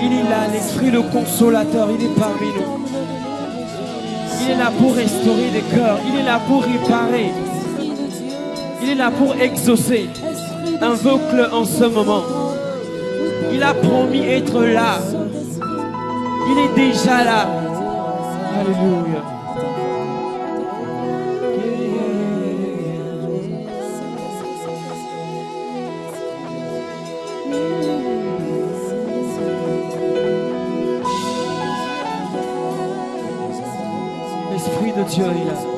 Il est là, l'Esprit le consolateur, il est parmi nous. Il est là pour restaurer les cœurs, il est là pour réparer. Il est là pour exaucer. Invoque-le en ce moment. Il a promis être là. Il est déjà là. Alléluia. L'Esprit